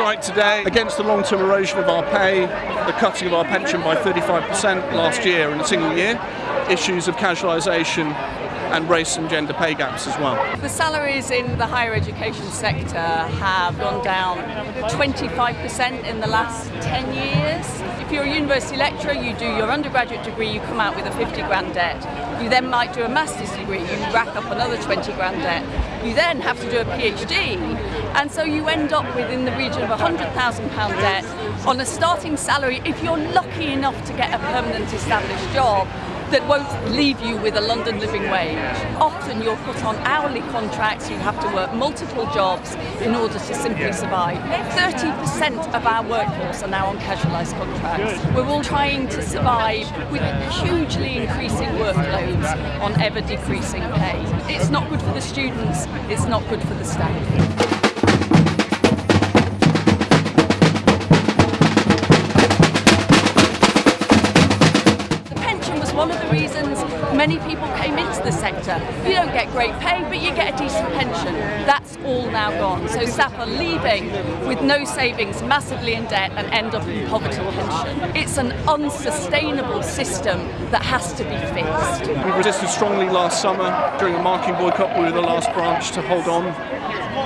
strike today against the long-term erosion of our pay, the cutting of our pension by 35% last year in a single year, issues of casualisation and race and gender pay gaps as well. The salaries in the higher education sector have gone down 25% in the last 10 years. If you're a university lecturer, you do your undergraduate degree, you come out with a 50 grand debt. You then might do a master's degree, you rack up another 20 grand debt. You then have to do a PhD, and so you end up with in the region of £100,000 debt on a starting salary if you're lucky enough to get a permanent established job that won't leave you with a London living wage. Often you're put on hourly contracts, you have to work multiple jobs in order to simply survive. 30% of our workforce are now on casualised contracts. We're all trying to survive with hugely increasing workloads on ever decreasing pay. It's not good for the students, it's not good for the staff. Many people came into the sector. You don't get great pay, but you get a decent pension. That's all now gone. So are leaving with no savings, massively in debt, and end up in poverty pension. It's an unsustainable system that has to be fixed. We resisted strongly last summer during a marking boycott. We were the last branch to hold on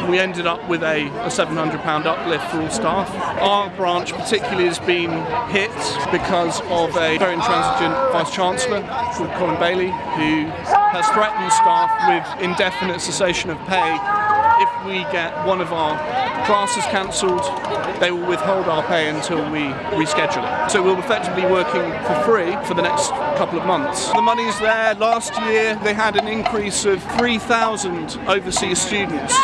we ended up with a, a £700 uplift for all staff. Our branch particularly has been hit because of a very intransigent Vice Chancellor called Colin Bailey who has threatened staff with indefinite cessation of pay if we get one of our classes cancelled, they will withhold our pay until we reschedule it. So we'll effectively be working for free for the next couple of months. The money's there. Last year they had an increase of 3,000 overseas students.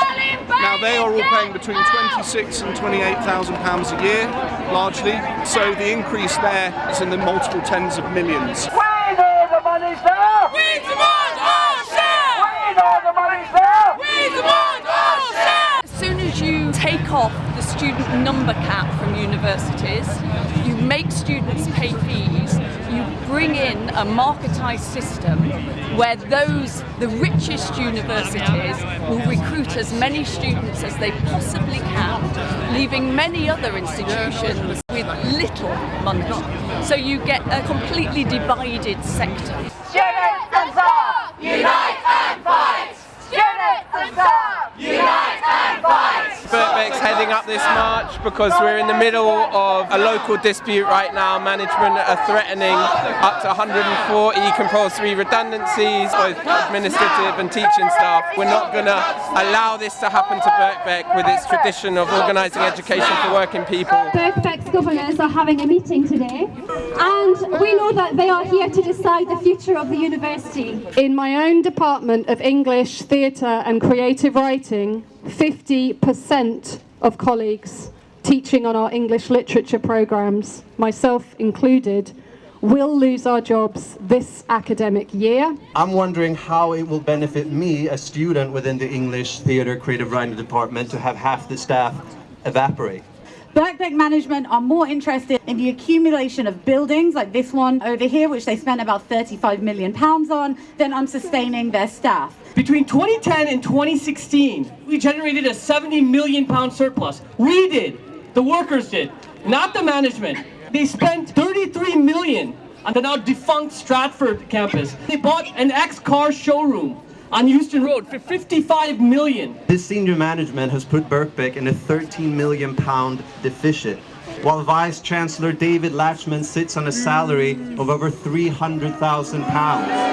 Now they are all paying between 26 and 28,000 pounds a year, largely. So the increase there is in the multiple tens of millions. A marketised system where those, the richest universities will recruit as many students as they possibly can, leaving many other institutions with little money. So you get a completely divided sector. Students and unite and fight! Students and staff, unite and fight! Birkbeck's up this march because we're in the middle of a local dispute right now. Management are threatening up to 140 compulsory redundancies, both administrative and teaching staff. We're not going to allow this to happen to Birkbeck with its tradition of organising education for working people. Birkbeck's governors are having a meeting today and we know that they are here to decide the future of the university. In my own department of English, Theatre and Creative Writing, 50% of colleagues teaching on our English literature programmes, myself included, will lose our jobs this academic year. I'm wondering how it will benefit me, a student within the English Theatre Creative Writing Department, to have half the staff evaporate. Birkbeck management are more interested in the accumulation of buildings like this one over here, which they spent about 35 million pounds on, than on sustaining their staff. Between 2010 and 2016, we generated a 70 million pound surplus. We did, the workers did, not the management. They spent 33 million on the now defunct Stratford campus. They bought an ex-car showroom on Euston Road for 55 million. This senior management has put Birkbeck in a 13 million pound deficit, while Vice Chancellor David Latchman sits on a salary of over 300,000 pounds.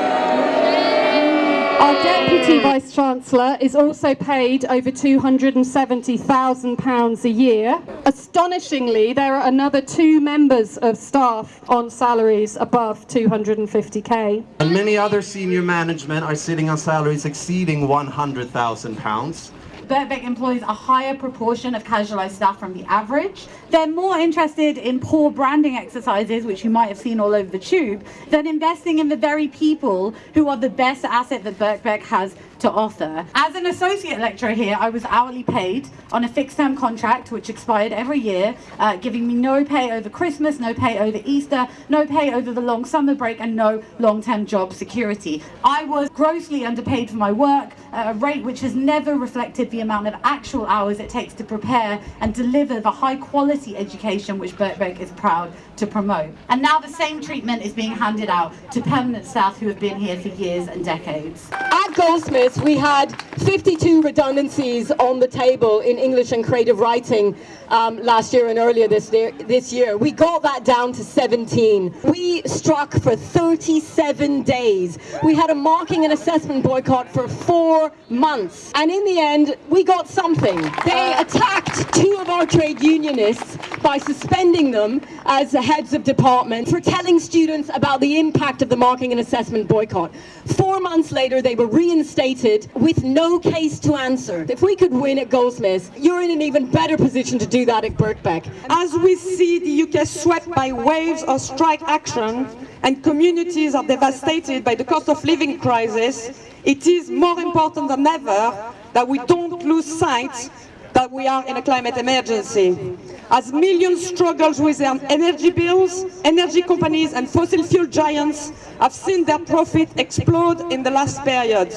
Our Deputy Vice Chancellor is also paid over £270,000 a year. Astonishingly, there are another two members of staff on salaries above 250k. And many other senior management are sitting on salaries exceeding £100,000. Birkbeck employs a higher proportion of casualised staff from the average. They're more interested in poor branding exercises, which you might have seen all over the tube, than investing in the very people who are the best asset that Birkbeck has to offer. As an associate lecturer here, I was hourly paid on a fixed term contract which expired every year, uh, giving me no pay over Christmas, no pay over Easter, no pay over the long summer break and no long-term job security. I was grossly underpaid for my work a rate which has never reflected the the amount of actual hours it takes to prepare and deliver the high quality education which Birkbeck is proud to promote. And now the same treatment is being handed out to permanent staff who have been here for years and decades. At Goldsmiths, we had 52 redundancies on the table in English and creative writing um, last year and earlier this year, this year. We got that down to 17. We struck for 37 days. We had a marking and assessment boycott for four months. And in the end, we got something. They attacked two of our trade unionists by suspending them as the heads of department for telling students about the impact of the marking and assessment boycott. Four months later, they were reinstated with no case to answer. If we could win at Goldsmiths, you're in an even better position to do that at Birkbeck. As we see the UK swept by waves of strike action and communities are devastated by the cost of living crisis, it is more important than ever that we don't lose sight that we are in a climate emergency. As millions struggle with their energy bills, energy companies and fossil fuel giants have seen their profit explode in the last period.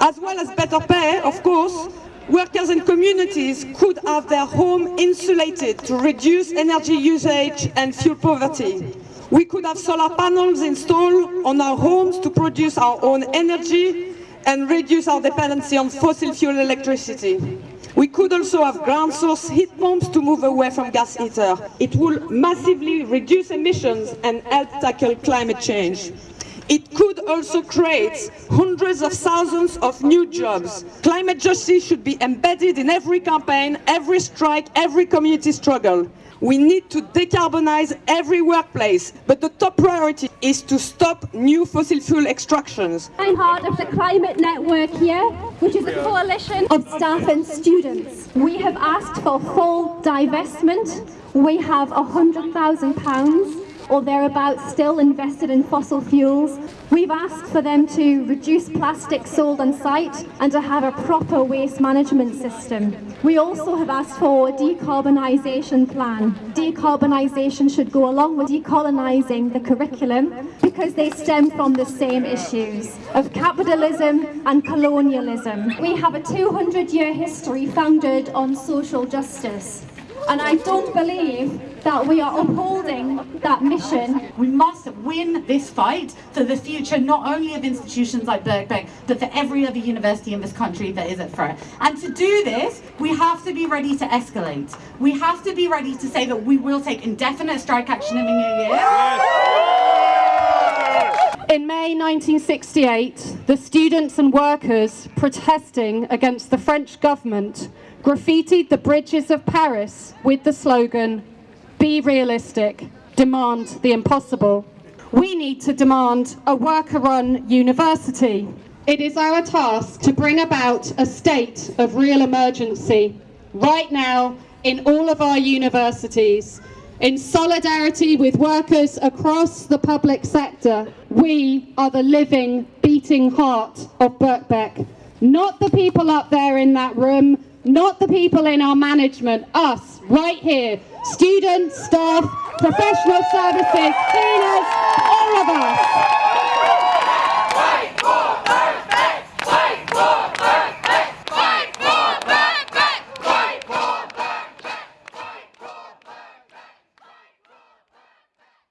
As well as better pay, of course, workers and communities could have their home insulated to reduce energy usage and fuel poverty. We could have solar panels installed on our homes to produce our own energy and reduce our dependency on fossil fuel electricity. We could also have ground source heat pumps to move away from gas heater. It will massively reduce emissions and help tackle climate change. It could also create hundreds of thousands of new jobs. Climate justice should be embedded in every campaign, every strike, every community struggle. We need to decarbonize every workplace, but the top priority is to stop new fossil fuel extractions. I'm part of the Climate Network here, which is a coalition of staff and students. We have asked for full divestment. We have £100,000 or thereabouts still invested in fossil fuels. We've asked for them to reduce plastic sold on site and to have a proper waste management system. We also have asked for a decarbonisation plan. Decarbonisation should go along with decolonising the curriculum because they stem from the same issues of capitalism and colonialism. We have a 200-year history founded on social justice. And I don't believe that we are upholding that mission. We must win this fight for the future not only of institutions like Birkbeck, but for every other university in this country that is at threat. And to do this, we have to be ready to escalate. We have to be ready to say that we will take indefinite strike action in the new year. In May 1968, the students and workers protesting against the French government graffitied the bridges of Paris with the slogan, Be realistic, demand the impossible. We need to demand a worker-run university. It is our task to bring about a state of real emergency right now in all of our universities. In solidarity with workers across the public sector, we are the living, beating heart of Birkbeck. Not the people up there in that room, not the people in our management, us, right here, students, staff, professional services, cleaners, all of us.